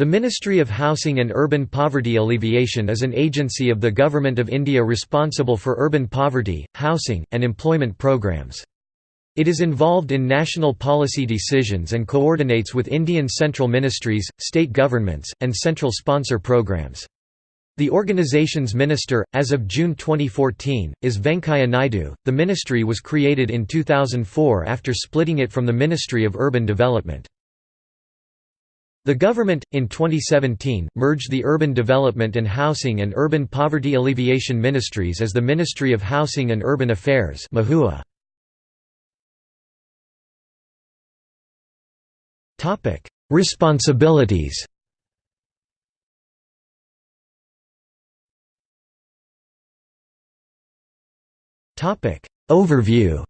The Ministry of Housing and Urban Poverty Alleviation is an agency of the Government of India responsible for urban poverty, housing, and employment programs. It is involved in national policy decisions and coordinates with Indian central ministries, state governments, and central sponsor programs. The organization's minister, as of June 2014, is Venkaiah Naidu. The ministry was created in 2004 after splitting it from the Ministry of Urban Development. The government, in 2017, merged the Urban Development and Housing and Urban Poverty Alleviation Ministries as the Ministry of Housing and Urban Affairs Responsibilities. Overview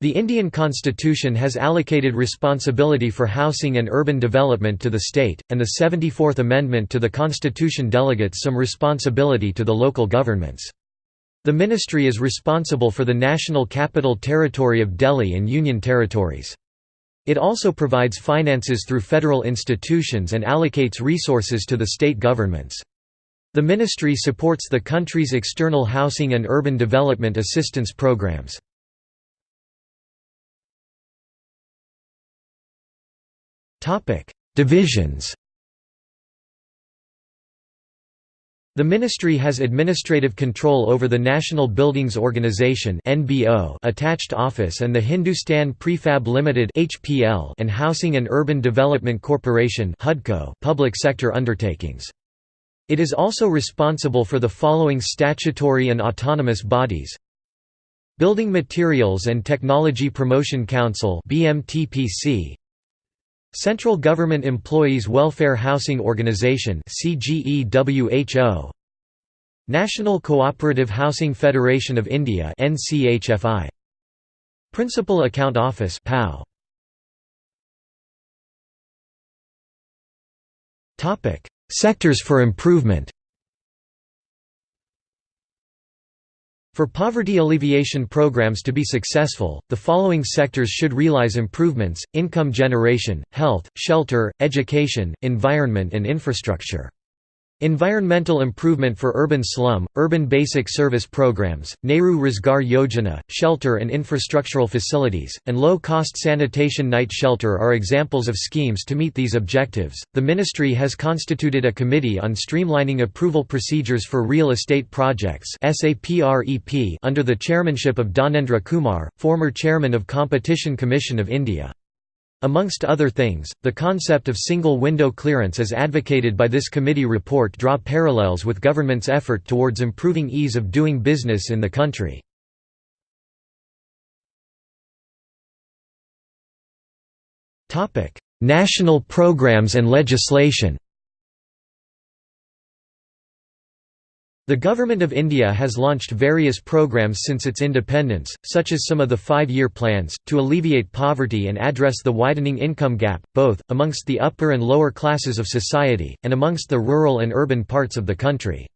The Indian constitution has allocated responsibility for housing and urban development to the state, and the 74th Amendment to the constitution delegates some responsibility to the local governments. The ministry is responsible for the National Capital Territory of Delhi and Union Territories. It also provides finances through federal institutions and allocates resources to the state governments. The ministry supports the country's external housing and urban development assistance programs. Divisions. The ministry has administrative control over the National Buildings Organization attached office and the Hindustan Prefab Limited and Housing and Urban Development Corporation public sector undertakings. It is also responsible for the following statutory and autonomous bodies: Building Materials and Technology Promotion Council (BMTPC), Central Government Employees Welfare Housing Organization National Cooperative Housing Federation of India Principal Account Office Sectors for improvement For poverty alleviation programs to be successful, the following sectors should realize improvements, income generation, health, shelter, education, environment and infrastructure. Environmental improvement for urban slum, urban basic service programs, Nehru Rozgar Yojana, shelter and infrastructural facilities, and low cost sanitation night shelter are examples of schemes to meet these objectives. The ministry has constituted a committee on streamlining approval procedures for real estate projects under the chairmanship of Dhanendra Kumar, former chairman of Competition Commission of India. Amongst other things, the concept of single window clearance as advocated by this committee report draw parallels with government's effort towards improving ease of doing business in the country. National programs and legislation The Government of India has launched various programs since its independence, such as some of the five-year plans, to alleviate poverty and address the widening income gap, both, amongst the upper and lower classes of society, and amongst the rural and urban parts of the country.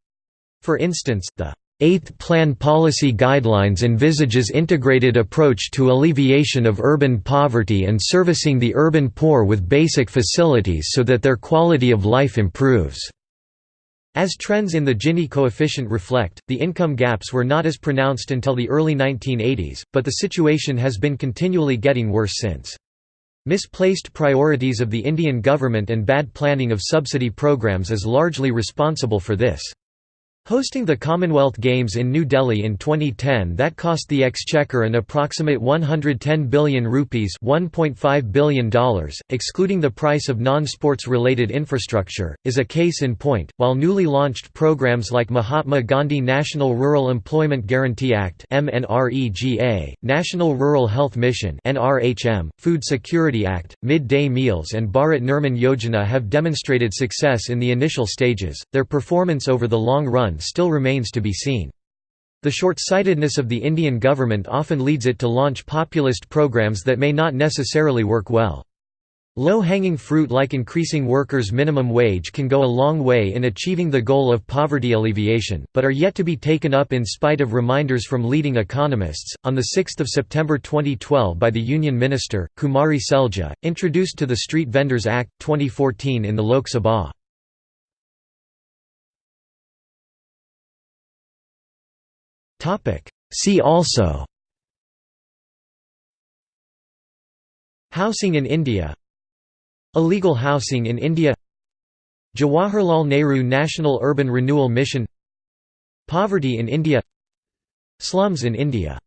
For instance, the Eighth Plan Policy Guidelines envisages integrated approach to alleviation of urban poverty and servicing the urban poor with basic facilities so that their quality of life improves. As trends in the Gini coefficient reflect, the income gaps were not as pronounced until the early 1980s, but the situation has been continually getting worse since. Misplaced priorities of the Indian government and bad planning of subsidy programs is largely responsible for this. Hosting the Commonwealth Games in New Delhi in 2010 that cost the Exchequer an approximate 110 billion rupees $1.5 billion, excluding the price of non-sports related infrastructure, is a case in point, while newly launched programs like Mahatma Gandhi National Rural Employment Guarantee Act National Rural Health Mission Food Security Act, Mid-Day Meals and Bharat Nirman Yojana have demonstrated success in the initial stages, their performance over the long run still remains to be seen. The short-sightedness of the Indian government often leads it to launch populist programs that may not necessarily work well. Low-hanging fruit like increasing workers' minimum wage can go a long way in achieving the goal of poverty alleviation, but are yet to be taken up in spite of reminders from leading economists. On the 6th of September 2012 by the Union Minister, Kumari Selja, introduced to the Street Vendors Act, 2014 in the Lok Sabha. See also. Housing in India. Illegal housing in India. Jawaharlal Nehru National Urban Renewal Mission. Poverty in India. Slums in India